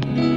Bye.